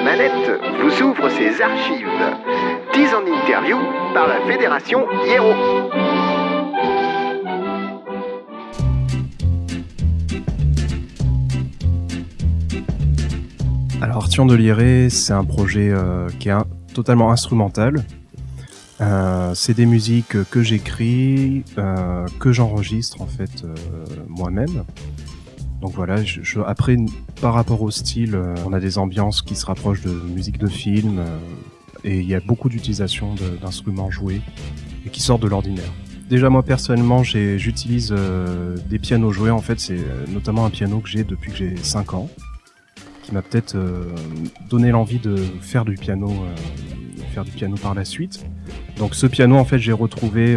la manette vous ouvre ses archives. 10 en interview par la Fédération Hiero. Alors Arthur de Liré, c'est un projet euh, qui est totalement instrumental. Euh, c'est des musiques que j'écris, euh, que j'enregistre en fait moi-même. Donc voilà, après, par rapport au style, euh, on a des ambiances qui se rapprochent de musique de film, euh, et il y a beaucoup d'utilisation d'instruments joués et qui sortent de l'ordinaire. Déjà moi personnellement, j'utilise euh, des pianos joués. En fait, c'est notamment un piano que j'ai depuis que j'ai 5 ans, qui m'a peut-être donné l'envie de faire du piano, faire du piano par la suite. Donc ce piano, en fait, j'ai retrouvé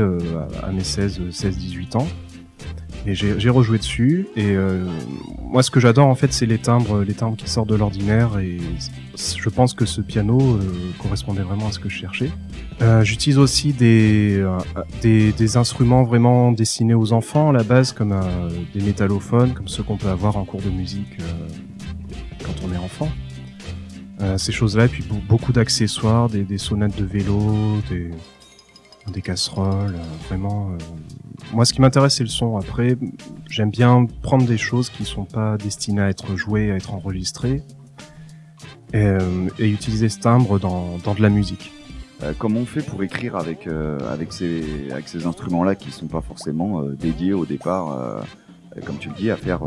à mes 16, 16, 18 ans. Et j'ai rejoué dessus. Et euh, moi, ce que j'adore en fait, c'est les timbres, les timbres qui sortent de l'ordinaire. Et je pense que ce piano euh, correspondait vraiment à ce que je cherchais. Euh, J'utilise aussi des, instruments vraiment destinés aux enfants à la base, comme des métallophones, comme ceux qu'on peut avoir en cours de musique quand on est enfant. ces choses-là, et puis beaucoup d'accessoires, des, des sonnettes de vélo, des casseroles, vraiment moi, ce qui m'intéresse, c'est le son. Après, j'aime bien prendre des choses qui sont pas destinées à être jouées, à être enregistrées, et, euh, utiliser ce timbre dans, dans de la musique. Euh, comment on fait pour écrire avec euh, avec ces avec ces instruments-là qui sont pas forcément euh, dédiés au départ, comme tu le dis, à faire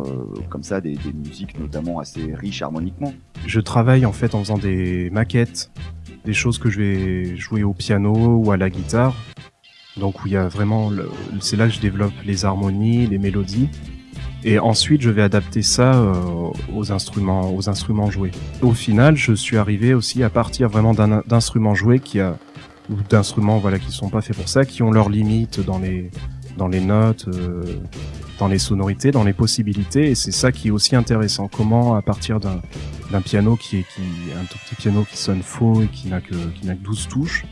comme ça des, des musiques notamment assez riches harmoniquement? Je travaille en fait en faisant des maquettes, des choses que je vais jouer au piano ou à la guitare donc où il y a vraiment, c'est là que je développe les harmonies, les mélodies. Et ensuite, je vais adapter ça euh, aux instruments, aux instruments joués. Au final, je suis arrivé aussi à partir vraiment d'instruments joués qui a, ou d'instruments voilà qui sont pas faits pour ça, qui ont leurs limites dans les dans les notes, euh, dans les sonorités, dans les possibilités. Et c'est ça qui est aussi intéressant. Comment, à partir d'un piano qui est qui, un tout petit piano qui sonne faux et qui n'a que qui n'a que 12 touches,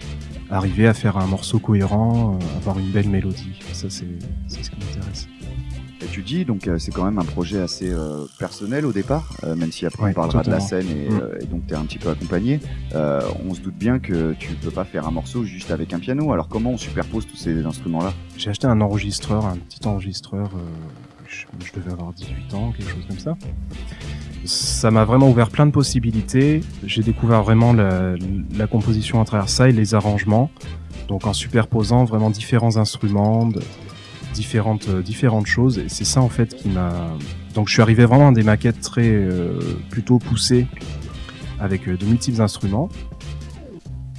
arriver à faire un morceau cohérent, euh, avoir une belle mélodie. Ça, c'est ce qui m'intéresse. Et tu dis, donc euh, c'est quand même un projet assez euh, personnel au départ, même si après on parlera de la scène et, mm. et donc tu es un petit peu accompagné. on se doute bien que tu peux pas faire un morceau juste avec un piano. Alors comment on superpose tous ces instruments-là? J'ai acheté un enregistreur, un petit enregistreur, je, je, devais avoir 18 ans, quelque chose comme ça ça m'a vraiment ouvert plein de possibilités. J'ai découvert vraiment la, la, composition à travers ça et les arrangements. Donc en superposant vraiment différents instruments, différentes, euh, différentes choses. Et c'est ça en fait qui m'a... Donc je suis arrivé vraiment à des maquettes très euh, plutôt poussées avec euh, de multiples instruments.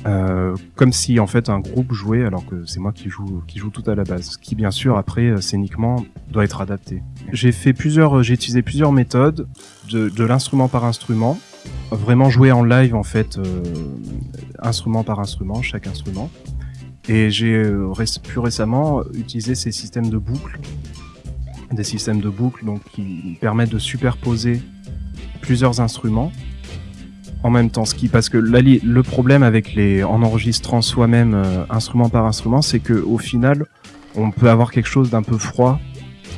Euh, comme si en fait un groupe jouait alors que c'est moi qui joue qui joue tout à la base. Qui bien sûr après euh, scéniquement doit être adapté. J'ai fait plusieurs, j'ai utilisé plusieurs méthodes de, l'instrument par instrument, vraiment jouer en live en fait instrument par instrument, chaque instrument. Et j'ai plus récemment utilisé ces systèmes de boucles, des systèmes de boucles qui permettent de superposer plusieurs instruments en même temps. Ce qui, parce que le problème avec les, en enregistrant soi-même euh, instrument par instrument, c'est que au final, on peut avoir quelque chose d'un peu froid.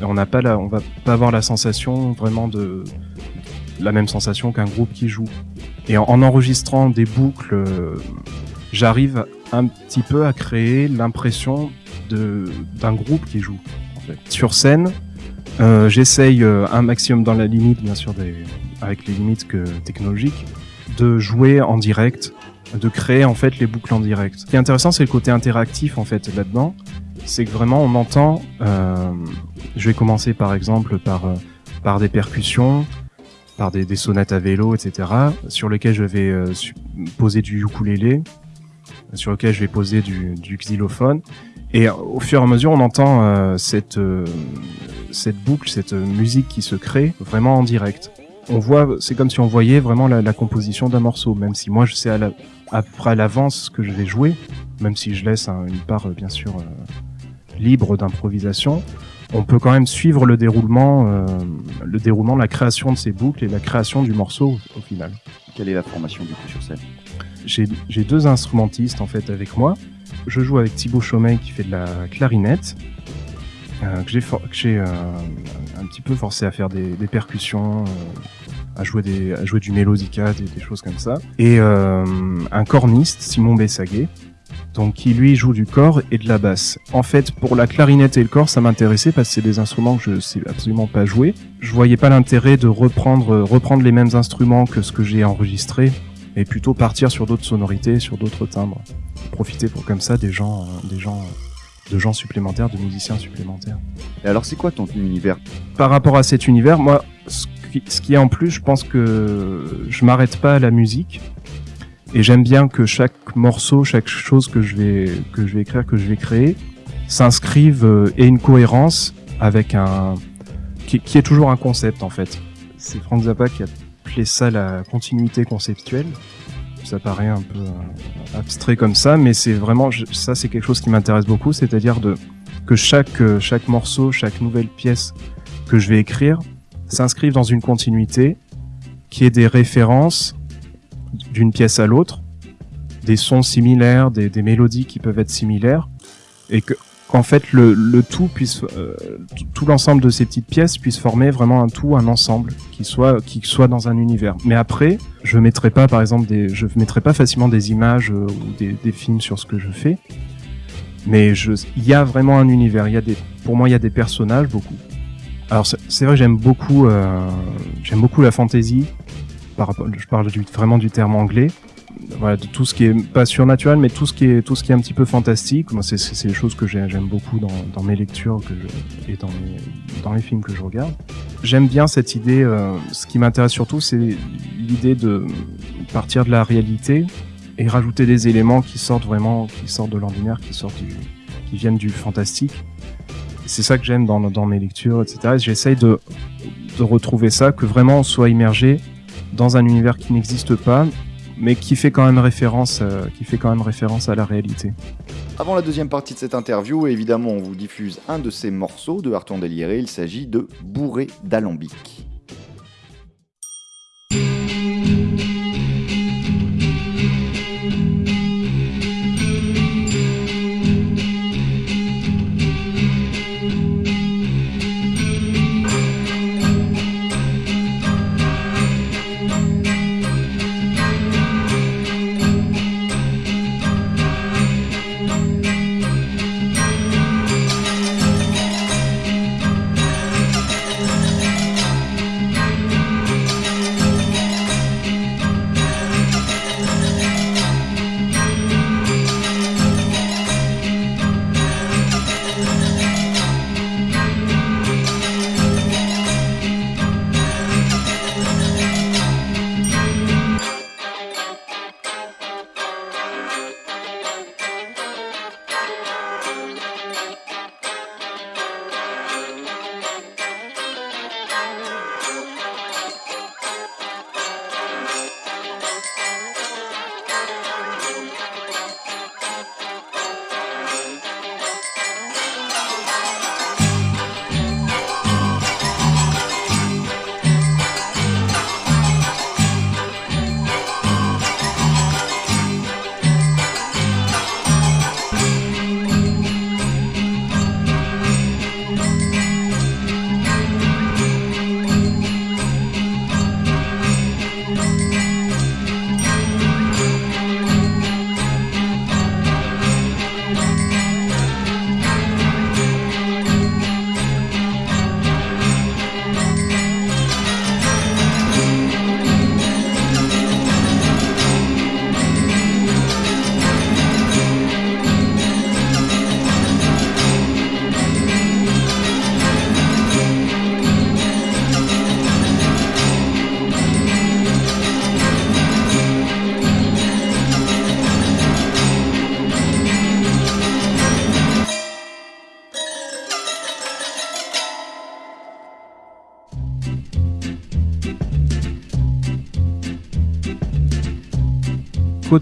Et on n'a on va pas avoir la sensation vraiment de la même sensation qu'un groupe qui joue. Et en, enregistrant des boucles, euh, j'arrive un petit peu à créer l'impression d'un groupe qui joue. En fait. Sur scène, euh, j'essaye euh, un maximum dans la limite, bien sûr, des, avec les limites que, technologiques, de jouer en direct, de créer en fait les boucles en direct. Ce qui est intéressant, c'est le côté interactif en fait là-dedans. C'est que vraiment on entend. Euh, je vais commencer par exemple par par des percussions, par des, des, sonnettes à vélo, etc. Sur lesquelles je vais euh, poser du ukulélé, sur lequel je vais poser du, xylophone. Et au fur et à mesure, on entend euh, cette cette boucle, cette musique qui se crée vraiment en direct on voit, c'est comme si on voyait vraiment la, composition d'un morceau, même si moi je sais à, la, à l'avance ce que je vais jouer, même si je laisse une part euh, bien sûr euh, libre d'improvisation, on peut quand même suivre le déroulement, euh, le déroulement, la création de ces boucles et la création du morceau au final. Quelle est la formation du coup sur scène? J'ai deux instrumentistes en fait avec moi. Je joue avec Thibaut Chaumet qui fait de la clarinette euh, que j'ai j'ai un petit peu forcé à faire des, des percussions, à jouer des à jouer du mélodica, des, des choses comme ça. Et un corniste, Simon Bessaguet, donc qui lui joue du corps et de la basse. En fait, pour la clarinette et le corps, ça m'intéressait parce que c'est des instruments que je sais absolument pas jouer. Je voyais pas l'intérêt de reprendre reprendre les mêmes instruments que ce que j'ai enregistré et plutôt partir sur d'autres sonorités, sur d'autres timbres. Profiter pour comme ça des gens euh, des gens de gens supplémentaires, de musiciens supplémentaires. Et alors, c'est quoi ton univers? Par rapport à cet univers, moi, ce qui, ce qui est en plus, je pense que je m'arrête pas à la musique. Et j'aime bien que chaque morceau, chaque chose que je vais que je vais écrire, que je vais créer, s'inscrive euh, et une cohérence avec un qui, est toujours un concept en fait. C'est Frank Zappa qui a appelé ça la continuité conceptuelle. Ça paraît un peu euh, abstrait comme ça, mais c'est vraiment ça, c'est quelque chose qui m'intéresse beaucoup, c'est-à-dire de que chaque euh, chaque morceau, chaque nouvelle pièce que je vais écrire s'inscrive dans une continuité, qui est des références d'une pièce à l'autre, des sons similaires, des, mélodies qui peuvent être similaires, et que qu'en fait le, tout puisse, euh, tout l'ensemble de ces petites pièces puisse former vraiment un tout, un ensemble qui soit qui soit dans un univers. Mais après, je mettrai pas par exemple des, je mettrai pas facilement des images euh, ou des, films sur ce que je fais, mais il y a vraiment un univers. Il y a des, pour moi, il y a des personnages beaucoup. Alors c'est vrai, j'aime beaucoup, euh, j'aime beaucoup la fantasy, je parle vraiment du terme anglais, voilà, de tout ce qui est pas surnaturel, mais tout ce qui est tout ce qui est un petit peu fantastique. C'est c'est les choses que j'aime beaucoup dans, mes lectures et dans les, films que je regarde. J'aime bien cette idée. Euh, ce qui m'intéresse surtout, c'est l'idée de partir de la réalité et rajouter des éléments qui sortent vraiment, qui sortent de l'ordinaire, qui sortent qui viennent du fantastique. C'est ça que j'aime dans, dans mes lectures, etc. J'essaye de, de retrouver ça, que vraiment on soit immergé dans un univers qui n'existe pas, mais qui fait quand même référence, euh, qui fait quand même référence à la réalité. Avant la deuxième partie de cette interview, évidemment, on vous diffuse un de ces morceaux de Harton Déliré. Il s'agit de Bourré d'alambic.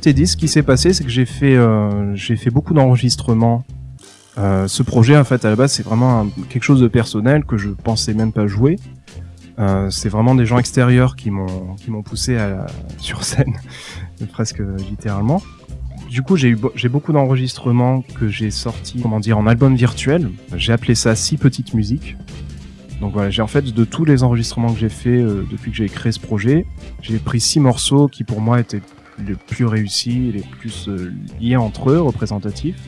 Côté disque, ce qui s'est passé, c'est que j'ai fait, euh, fait beaucoup d'enregistrements. Euh, ce projet, en fait, à la base, c'est vraiment quelque chose de personnel que je pensais même pas jouer. Euh, c'est vraiment des gens extérieurs qui m'ont poussé à la, sur scène, presque littéralement. du coup, j'ai eu j'ai beaucoup d'enregistrements que j'ai sortis, comment dire, en album virtuel. J'ai appelé ça six petites musiques. Donc voilà, j'ai en fait de tous les enregistrements que j'ai fait depuis que j'ai créé ce projet, j'ai pris six morceaux qui pour moi étaient les plus réussis, les plus euh, liés entre eux, représentatifs.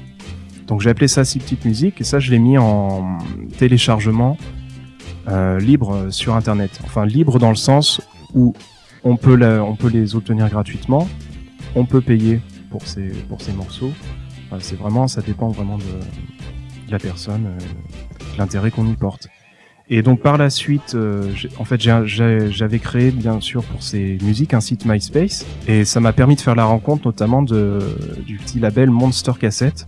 Donc j'ai appelé ça six petites musiques et ça je l'ai mis en téléchargement euh, libre sur internet. Enfin libre dans le sens où on peut, on peut les obtenir gratuitement, on peut payer pour ces, pour ces morceaux. c'est vraiment, ça dépend vraiment de, la personne, euh, l'intérêt qu'on y porte. Et donc par la suite, euh, en fait, j'avais créé bien sûr pour ces musiques un site MySpace et ça m'a permis de faire la rencontre notamment de, du petit label Monster Cassette,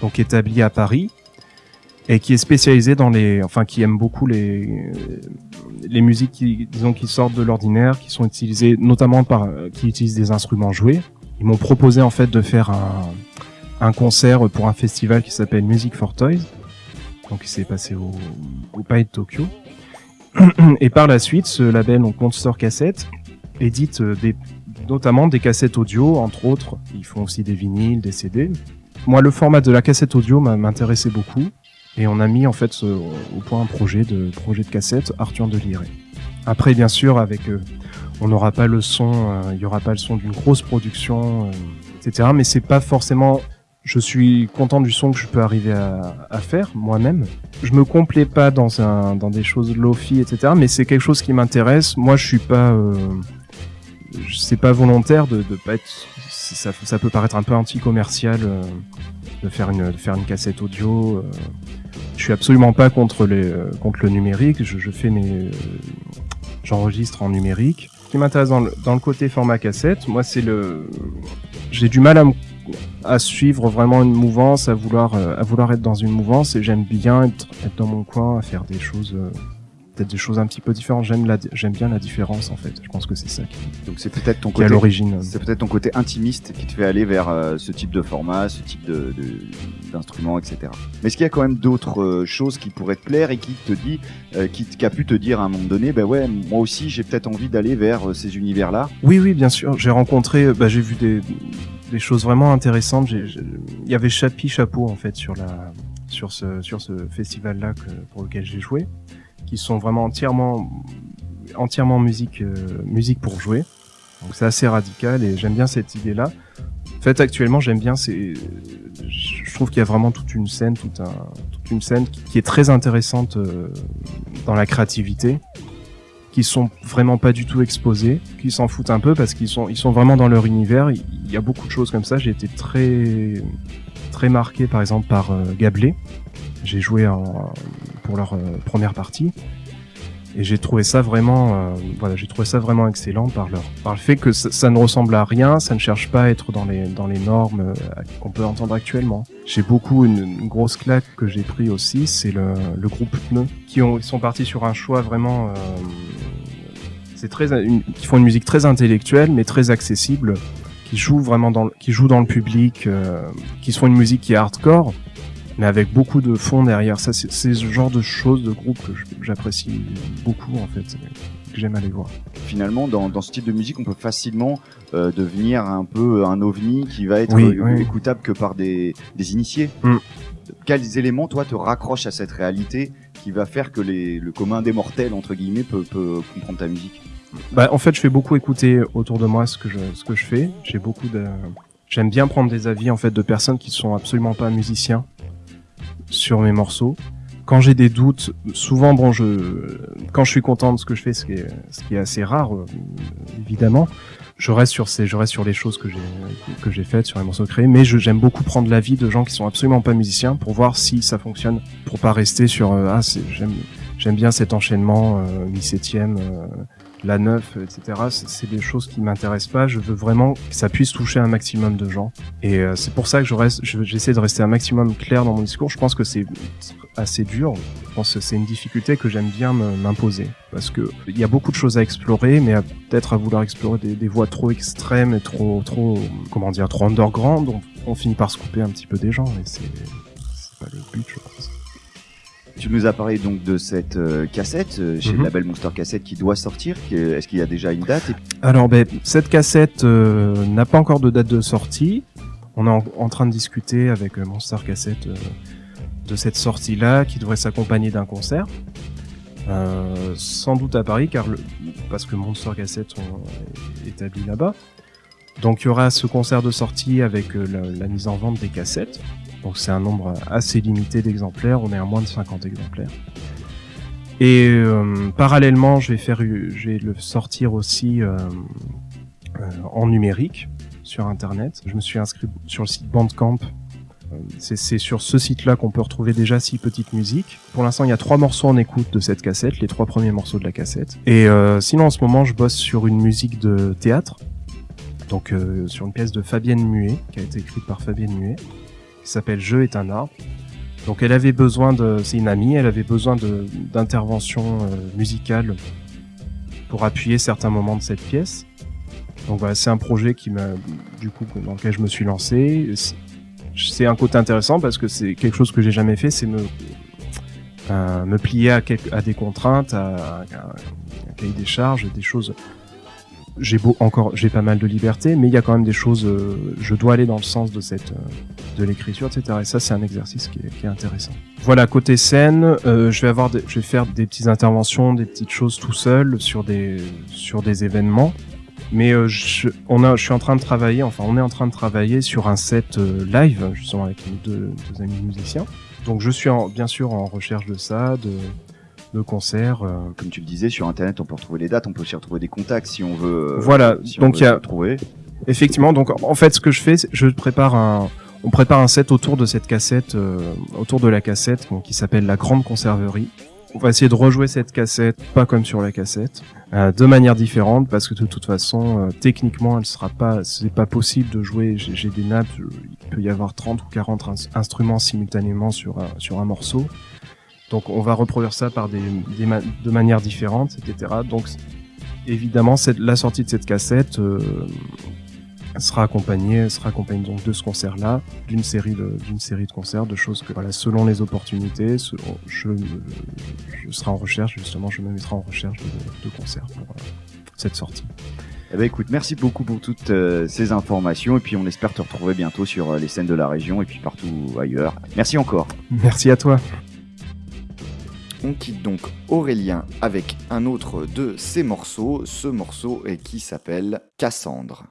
donc établi à Paris et qui est spécialisé dans les, enfin qui aime beaucoup les les musiques qui disons qui sortent de l'ordinaire, qui sont utilisées notamment par qui utilisent des instruments joués. Ils m'ont proposé en fait de faire un un concert pour un festival qui s'appelle Music for Toys donc il s'est passé au, au de Tokyo. Et par la suite, ce label, donc Monster Cassette, édite euh, des, notamment des cassettes audio, entre autres. Ils font aussi des vinyles, des CD. Moi, le format de la cassette audio m'intéressait beaucoup. Et on a mis en fait au point un projet de projet de cassette Arthur de Liré. Après, bien sûr, avec euh, on n'aura pas le son, euh, il y aura pas le son d'une grosse production, etc. Mais c'est pas forcément je suis content du son que je peux arriver à, faire moi-même. Je me complais pas dans des choses lofi etc. Mais c'est quelque chose qui m'intéresse. Moi, je suis pas euh, c'est pas volontaire de, de pas être ça, peut paraître un peu anti-commercial euh, de faire une cassette audio. Euh. Je suis absolument pas contre euh, le numérique. Je, je fais mes j'enregistre en numérique. Ce qui m'intéresse dans le, dans le côté format cassette, moi c'est le j'ai du mal à me à suivre vraiment une mouvance, à vouloir, euh, à vouloir être dans une mouvance et j'aime bien être, être, dans mon coin, à faire des choses, euh, peut-être des choses un petit peu différentes. J'aime la, j'aime bien la différence en fait. Je pense que c'est ça qui, donc c'est peut-être ton côté, à l'origine. C'est peut-être ton côté intimiste qui te fait aller vers euh, ce type de format, ce type de, d'instrument, etc. Mais est-ce qu'il y a quand même d'autres choses qui pourraient te plaire et qui te dit, qui, qui, a pu te dire à un moment donné, ben ouais, moi aussi j'ai peut-être envie d'aller vers ces univers-là? Oui, oui, bien sûr. J'ai rencontré, bah, j'ai vu des des choses vraiment intéressantes. Il y avait Chapi Chapeau en fait sur la sur ce sur ce festival là que, pour lequel j'ai joué, qui sont vraiment entièrement entièrement musique euh, musique pour jouer. Donc c'est assez radical et j'aime bien cette idée là. En fait actuellement j'aime bien c'est je trouve qu'il y a vraiment toute une scène toute un toute une scène qui, qui est très intéressante euh, dans la créativité qui sont vraiment pas du tout exposés, qui s'en foutent un peu parce qu'ils sont ils sont vraiment dans leur univers. Il y a beaucoup de choses comme ça. J'ai été très très marqué par exemple par euh, Gablé. J'ai joué en, pour leur euh, première partie et j'ai trouvé ça vraiment euh, voilà j'ai trouvé ça vraiment excellent par leur par le fait que ça, ne ressemble à rien ça ne cherche pas à être dans les dans les normes euh, qu'on peut entendre actuellement j'ai beaucoup une, grosse claque que j'ai pris aussi c'est le, le groupe Pneu qui ont ils sont partis sur un choix vraiment c'est très une, qui font une musique très intellectuelle mais très accessible qui joue vraiment dans le, qui joue dans le public euh, qui font une musique qui est hardcore mais avec beaucoup de fond derrière. Ça, c'est ce genre de choses, de groupe que j'apprécie beaucoup en fait, que j'aime aller voir. Finalement, dans, dans, ce type de musique, on peut facilement euh, devenir un peu un ovni qui va être oui, oui. écoutable que par des, des initiés. Mm. Quels éléments, toi, te raccrochent à cette réalité qui va faire que le commun des mortels, entre guillemets, peut, comprendre ta musique bah, En fait, je fais beaucoup écouter autour de moi ce que je, fais. J'aime bien prendre des avis en fait de personnes qui sont absolument pas musiciens sur mes morceaux. Quand j'ai des doutes, souvent, bon, je, quand je suis content de ce que je fais, ce qui est, ce qui est assez rare, euh, évidemment, je reste sur ces, je reste sur les choses que j'ai, que j'ai faites, sur les morceaux créés, mais j'aime beaucoup prendre l'avis de gens qui sont absolument pas musiciens pour voir si ça fonctionne, pour pas rester sur, euh, ah, j'aime, j'aime bien cet enchaînement, mi-septième, euh, la neuf, etc. C'est des choses qui m'intéressent pas. Je veux vraiment que ça puisse toucher un maximum de gens. Et euh, c'est pour ça que je reste, j'essaie de rester un maximum clair dans mon discours. Je pense que c'est assez dur. Je pense que c'est une difficulté que j'aime bien m'imposer parce que il y a beaucoup de choses à explorer, mais peut-être à vouloir explorer des, des, voies trop extrêmes et trop, trop, comment dire, trop underground, on, on finit par se couper un petit peu des gens. Et c'est pas le but, je pense. Tu nous as parlé donc de cette euh, cassette euh, chez mm -hmm. le label Monster Cassette qui doit sortir. Est-ce qu'il y a déjà une date? Alors, ben, cette cassette euh, n'a pas encore de date de sortie. On est en, train de discuter avec Monster Cassette de cette sortie-là qui devrait s'accompagner d'un concert. sans doute à Paris, car le, parce que Monster Cassette est établi là-bas. Donc il y aura ce concert de sortie avec la, mise en vente des cassettes. Donc c'est un nombre assez limité d'exemplaires, on est à moins de 50 exemplaires. Et euh, parallèlement, je vais faire, je vais le sortir aussi euh, euh, en numérique sur internet. Je me suis inscrit sur le site Bandcamp. C'est sur ce site-là qu'on peut retrouver déjà six petites musiques. Pour l'instant, il y a trois morceaux en écoute de cette cassette, les trois premiers morceaux de la cassette. Et sinon, en ce moment, je bosse sur une musique de théâtre, donc sur une pièce de Fabienne Muet, qui a été écrite par Fabienne Muet, qui s'appelle Je est un arbre. Donc elle avait besoin de, c'est une amie, elle avait besoin d'intervention euh, musicale pour appuyer certains moments de cette pièce. Donc voilà, c'est un projet qui m'a, du coup, dans lequel je me suis lancé. C'est un côté intéressant parce que c'est quelque chose que j'ai jamais fait, c'est me euh, plier à, à, des contraintes, à, à, un cahier des charges, des choses j'ai beau encore, j'ai pas mal de liberté, mais il y a quand même des choses. Euh, je dois aller dans le sens de cette, euh, de l'écriture, etc. Et ça, c'est un exercice qui est, intéressant. Voilà, côté scène, euh, je vais avoir, je vais faire des petites interventions, des petites choses tout seul sur des, sur des événements. Mais je, on a, je suis en train de travailler, enfin, on est en train de travailler sur un set live, justement avec mes deux, amis musiciens. Donc, je suis en, bien sûr en recherche de ça, de de concerts. Euh. Comme tu le disais, sur Internet, on peut retrouver les dates, on peut aussi retrouver des contacts si on veut. Euh, voilà, donc il y a. Trouver. Effectivement, donc en fait, ce que je fais, je prépare un. On prépare un set autour de cette cassette, euh, autour de la cassette, qui s'appelle la Grande Conserverie. On va essayer de rejouer cette cassette, pas comme sur la cassette, de manière différente, parce que de toute façon, techniquement, elle sera pas, c'est pas possible de jouer. J'ai des nappes, il peut y avoir 30 ou 40 instruments simultanément sur sur un morceau. Donc on va reproduire ça par des, de manières différentes, etc. Donc évidemment, la sortie de cette cassette euh, sera accompagnée, sera accompagnée donc de ce concert-là, d'une série de d'une série de concerts, de choses que voilà, selon les opportunités, je, je serai en recherche justement, je me mettrai en recherche de, de concerts pour euh, cette sortie. Eh ben écoute, merci beaucoup pour toutes euh, ces informations et puis on espère te retrouver bientôt sur les scènes de la région et puis partout ailleurs. Merci encore. Merci à toi. On quitte donc Aurélien avec un autre de ses morceaux, ce morceau qui s'appelle Cassandre.